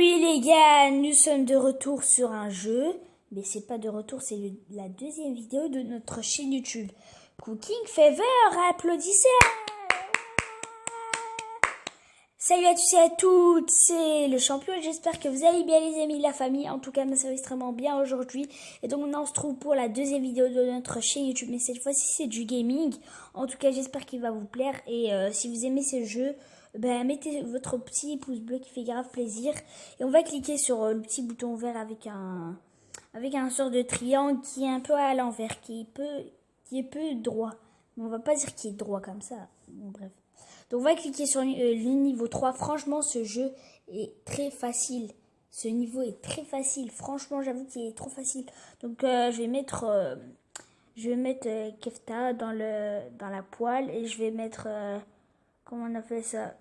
les gars, nous sommes de retour sur un jeu. Mais c'est pas de retour, c'est la deuxième vidéo de notre chaîne YouTube. Cooking Fever, applaudissez Salut à tous et à toutes, c'est le champion j'espère que vous allez bien les amis, la famille. En tout cas, ça va extrêmement bien aujourd'hui. Et donc on se trouve pour la deuxième vidéo de notre chaîne YouTube. Mais cette fois-ci c'est du gaming. En tout cas, j'espère qu'il va vous plaire. Et euh, si vous aimez ce jeu, ben, mettez votre petit pouce bleu qui fait grave plaisir. Et on va cliquer sur euh, le petit bouton vert avec un, avec un sort de triangle qui est un peu à l'envers, qui est peu, qui est peu droit. Mais on va pas dire qu'il est droit comme ça. bref. Donc on va cliquer sur euh, le niveau 3. Franchement, ce jeu est très facile. Ce niveau est très facile. Franchement, j'avoue qu'il est trop facile. Donc euh, je vais mettre, je vais mettre Kefta dans le, dans la poêle et je vais mettre comment on appelle ça?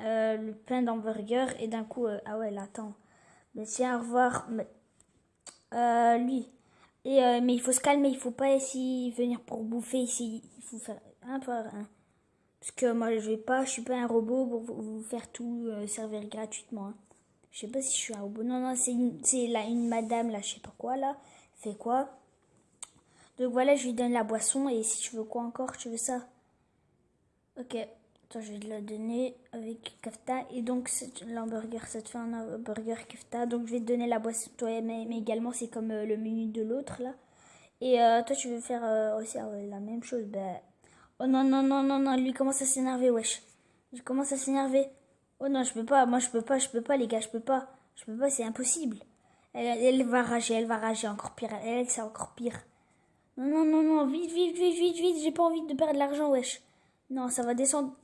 Euh, le pain d'hamburger et d'un coup euh, ah ouais là attends. Mais tiens au revoir. Euh, lui. Et mais il faut se calmer il faut pas ici venir pour bouffer ici. Il faut faire un un. Parce que moi je vais pas je suis pas un robot pour vous faire tout servir gratuitement hein. je sais pas si je suis un robot. Non non c'est c'est là une madame là je sais pas quoi là. Fait quoi? Donc voilà je lui donne la boisson et si tu veux quoi encore tu veux ça? Ok toi, je vais te la donner avec kafta. Et donc, l'hamburger, ça te fait un hamburger kafta. Donc, je vais te donner la boisson, toi, mais, également, c'est comme euh, le menu de l'autre, là. Et euh, toi, tu veux faire euh, aussi la même chose. Ben... Oh non, non, non, non, non, lui commence à s'énerver, wesh. Il commence à s'énerver. Oh non, je peux pas, moi, je peux pas, je peux pas, les gars, je peux pas. Je peux pas, c'est impossible. Elle, elle, va rager, elle va rager encore pire. Elle, c'est encore pire. Non, non, non, non, vite, vite, vite, vite, vite. J'ai pas envie de perdre l'argent, wesh. Non, ça va descendre.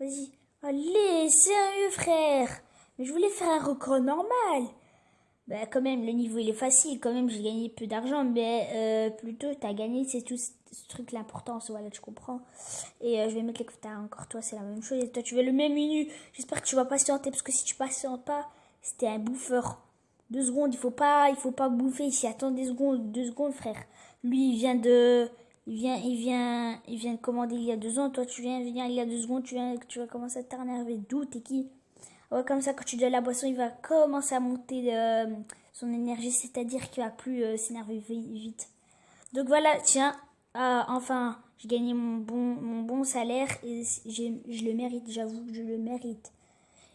Vas-y. Allez, sérieux, frère. Mais je voulais faire un record normal. Bah, quand même, le niveau, il est facile. Quand même, j'ai gagné peu d'argent. Mais euh, plutôt, t'as gagné, c'est tout ce truc l'importance. Voilà, tu comprends. Et euh, je vais mettre les t'as encore toi, c'est la même chose. Et toi, tu veux le même menu. J'espère que tu vas patienter. Parce que si tu patientes pas, c'était un bouffeur. Deux secondes, il faut pas, il faut pas bouffer ici. Attends des secondes, deux secondes, frère. Lui, il vient de il vient, il vient, il vient de commander il y a deux ans. Toi, tu viens venir il y a deux secondes. Tu viens, tu vas commencer à t'énerver. D'où t'es qui? Ouais, comme ça, quand tu donnes la boisson, il va commencer à monter euh, son énergie, c'est-à-dire qu'il va plus euh, s'énerver vite. Donc voilà, tiens, euh, enfin, j'ai gagné mon bon, mon bon salaire et je le mérite. J'avoue, je le mérite.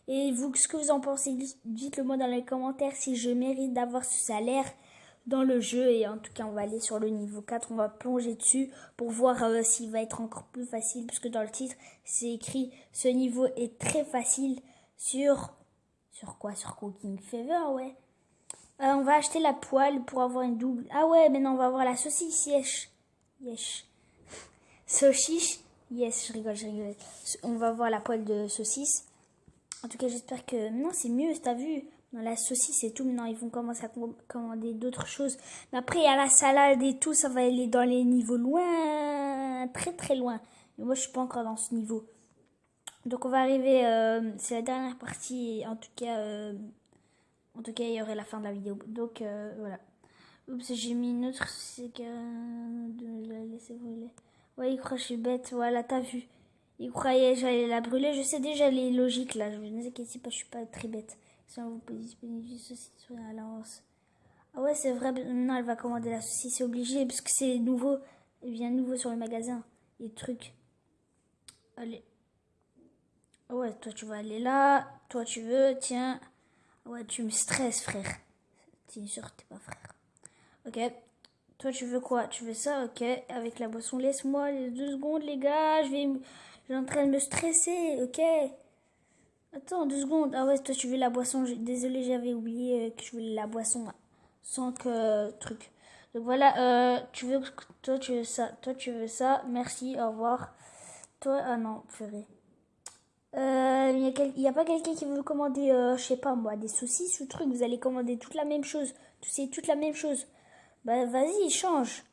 Et vous, ce que vous en pensez, dites-le moi dans les commentaires si je mérite d'avoir ce salaire dans le jeu et en tout cas on va aller sur le niveau 4 on va plonger dessus pour voir euh, s'il va être encore plus facile puisque dans le titre c'est écrit ce niveau est très facile sur sur quoi? Sur Cooking Fever ouais. Euh, on va acheter la poêle pour avoir une double ah ouais maintenant on va avoir la saucisse yes yes saucisse yes je rigole je rigole. On va voir la poêle de saucisse. En tout cas j'espère que non c'est mieux t'as vu? Dans la saucisse et tout. Maintenant, ils vont commencer à commander d'autres choses. Mais après, il y a la salade et tout. Ça va aller dans les niveaux loin, très très loin. Mais moi, je suis pas encore dans ce niveau. Donc, on va arriver. Euh, c'est la dernière partie. En tout cas, euh, en tout cas, il y aurait la fin de la vidéo. Donc, euh, voilà. Oups, j'ai mis une autre. C'est que de la laisser brûler. Ouais, il croit que je suis bête. Voilà, t'as vu. Il croyait que j'allais la brûler. Je sais déjà les logiques là. Je ne sais pas, je suis pas très bête. Si on vous positionne ceci sur la lance. Ah ouais, c'est vrai, maintenant elle va commander la saucisse, c'est obligé, parce que c'est nouveau. Elle vient nouveau sur le magasin. Les trucs. Allez. Ah ouais, toi tu vas aller là. Toi tu veux, tiens. Ah ouais, tu me stresses, frère. T'es sûr t'es pas frère. Ok. Toi tu veux quoi? Tu veux ça? Ok. Avec la boisson, laisse-moi les deux secondes, les gars. Je vais. Je suis en train de me stresser, ok Attends, deux secondes. Ah ouais, toi tu veux la boisson. Désolé, j'avais oublié euh, que je voulais la boisson sans que truc. Donc voilà, euh, tu veux toi tu veux ça, toi tu veux ça. Merci, au revoir. Toi ah non, purée. Euh, il n'y a, pas quelqu'un qui veut commander, euh, je sais pas moi, des saucisses ou truc. Vous allez commander toute la même chose. C'est toute la même chose. Bah vas-y, change.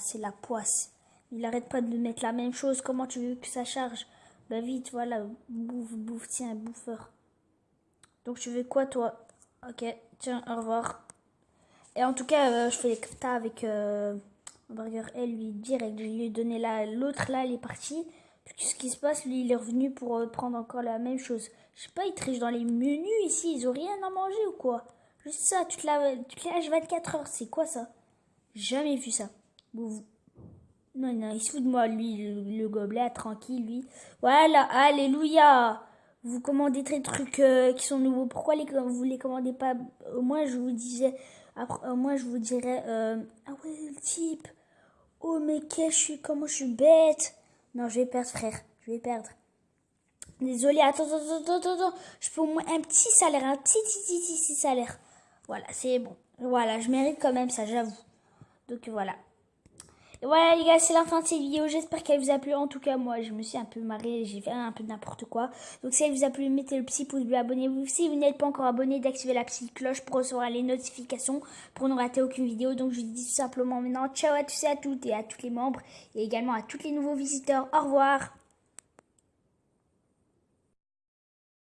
C'est la poisse. Il arrête pas de mettre la même chose. Comment tu veux que ça charge? Bah vite, voilà, bouffe, bouffe, tiens, bouffeur. Donc tu veux quoi toi? Ok, tiens, au revoir. Et en tout cas, euh, je fais les kafta avec euh, burger elle lui direct. Je lui ai donné l'autre là, elle est partie. Qu'est-ce qui se passe? Lui, il est revenu pour euh, prendre encore la même chose. Je sais pas, il triche dans les menus ici. Ils ont rien à manger ou quoi? Juste ça, la, toute la H24 heures. C'est quoi ça? Jamais vu ça. Non, non, il se fout de moi, lui, le, gobelet, tranquille, lui. Voilà, alléluia Vous commandez des trucs euh, qui sont nouveaux. Pourquoi les, vous les commandez pas? Moins, je vous disais... Après, moins, je vous dirais... Euh, ah ouais, le type Oh, mais qu'est-ce je suis... Comment je suis bête Non, je vais perdre, frère. Je vais perdre. Désolé, attends, attends, attends, attends. Je peux au moins un petit salaire, un petit, petit, petit, petit salaire. Voilà, c'est bon. Voilà, je mérite quand même ça, j'avoue. Donc voilà. Voilà les gars, c'est la fin de cette vidéo. J'espère qu'elle vous a plu. En tout cas, moi, je me suis un peu marrée. J'ai fait un peu n'importe quoi. Donc si elle vous a plu, mettez le petit pouce bleu, abonnez-vous. Si vous n'êtes pas encore abonné, d'activer la petite cloche pour recevoir les notifications, pour ne rater aucune vidéo. Donc je vous dis tout simplement maintenant ciao à tous et à toutes et à tous les membres. Et également à tous les nouveaux visiteurs. Au revoir.